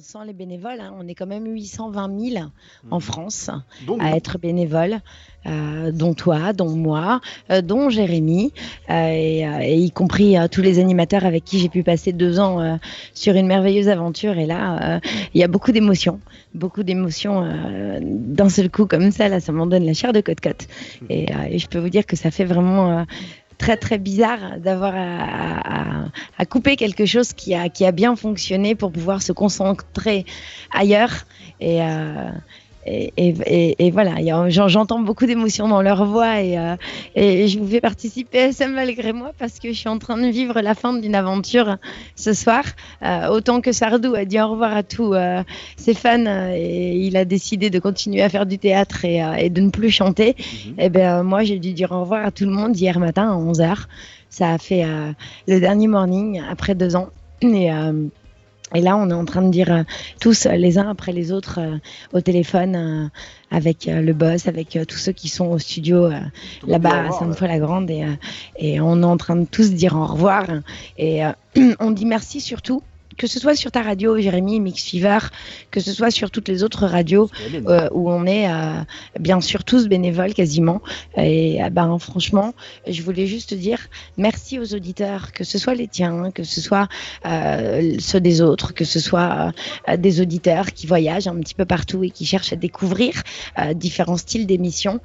Sans, les bénévoles, hein, on est quand même 820 000 en Mhm. France Donc, à être bénévoles, euh, dont toi, dont moi, euh, dont Jérémy, euh, et, et y compris tous les animateurs avec qui j'ai pu passer deux ans sur une merveilleuse aventure. Et là, il y a beaucoup d'émotions, beaucoup d'émotions d'un seul coup comme ça. Là, ça m'en donne la chair de côte-côte. Et, euh, et je peux vous dire que ça fait vraiment très très bizarre d'avoir à, couper quelque chose qui a, qui a bien fonctionné pour pouvoir se concentrer ailleurs. Et, euh, et, et, et- et voilà, j'entends beaucoup d'émotions dans leur voix et, euh, et je vous fais participer à ça malgré moi parce que je suis en train de vivre la fin d'une aventure ce soir. Euh, autant que Sardou a dit au revoir à tous euh, ses fans et il a décidé de continuer à faire du théâtre et, et de ne plus chanter. Mhm. Eh ben, moi, j'ai dû dire au revoir à tout le monde hier matin à 11h. Ça a fait le dernier morning après deux ans. Et, et là, on est en train de dire euh, tous euh, les uns après les autres euh, au téléphone euh, avec le boss, avec tous ceux qui sont au studio là-bas à revoir, Sainte-Foy-la-Grande. Et, et on est en train de tous dire au revoir. Et on dit merci surtout. Que ce soit sur ta radio, Jérémy, Mix Fever, que ce soit sur toutes les autres radios, euh, où on est euh, bien sûr tous bénévoles quasiment. Et euh, ben franchement, je voulais juste te dire merci aux auditeurs, que ce soit les tiens, que ce soit euh, ceux des autres, que ce soit des auditeurs qui voyagent un petit peu partout et qui cherchent à découvrir différents styles d'émissions.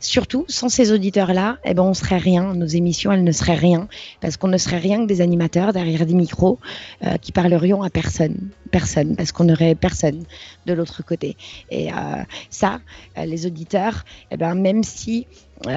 Surtout, sans ces auditeurs-là, eh ben, on serait rien. Nos émissions, elles ne seraient rien. Parce qu'on ne serait rien que des animateurs derrière des micros euh, qui parlerions à personne. Personne. Parce qu'on n'aurait personne de l'autre côté. Et euh, ça, euh, les auditeurs, eh ben, même si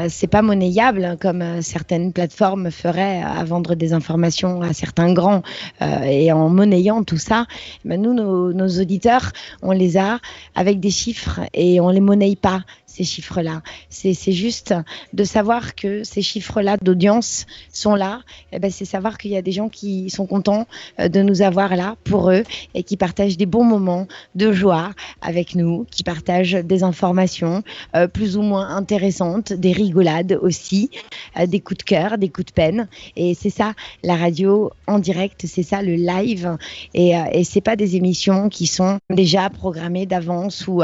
c'est pas monnayable hein, comme certaines plateformes feraient à vendre des informations à certains grands et en monnayant tout ça, eh ben, nous, nos, auditeurs, on les a avec des chiffres et on les monnaie pas ces chiffres-là. C'est juste de savoir que ces chiffres-là d'audience sont là. Eh ben, c'est savoir qu'il y a des gens qui sont contents euh, de nous avoir là pour eux et qui partagent des bons moments de joie avec nous, qui partagent des informations euh, plus ou moins intéressantes, des rigolades aussi, euh, des coups de cœur, des coups de peine. Et c'est ça la radio en direct, c'est ça le live. Et, euh, et c'est pas des émissions qui sont déjà programmées d'avance où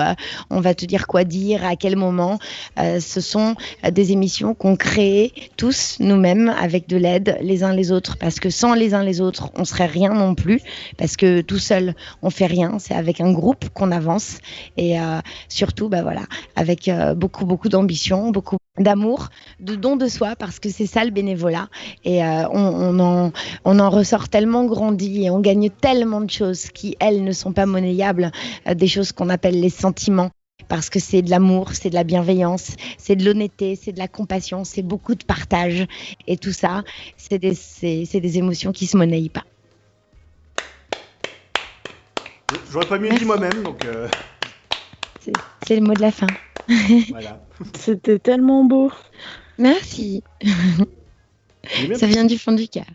on va te dire quoi dire, à quel moment. Euh, ce sont euh, des émissions qu'on crée tous nous-mêmes avec de l'aide les uns les autres. Parce que sans les uns les autres, on serait rien non plus. Parce que tout seul, on fait rien. C'est avec un groupe qu'on avance. Et euh, surtout, bah voilà, avec beaucoup, beaucoup d'ambition, beaucoup d'amour, de don de soi, parce que c'est ça le bénévolat. Et on, en, on en ressort tellement grandi et on gagne tellement de choses qui, elles, ne sont pas monnayables, des choses qu'on appelle les sentiments. Parce que c'est de l'amour, c'est de la bienveillance, c'est de l'honnêteté, c'est de la compassion, c'est beaucoup de partage. Et tout ça, c'est des, c'est, c'est des émotions qui se monnaient pas. J'aurais pas mieux Merci. dit moi-même, donc euh, C'est, c'est le mot de la fin. voilà. C'était tellement beau. Merci. Ça vient du fond du cœur.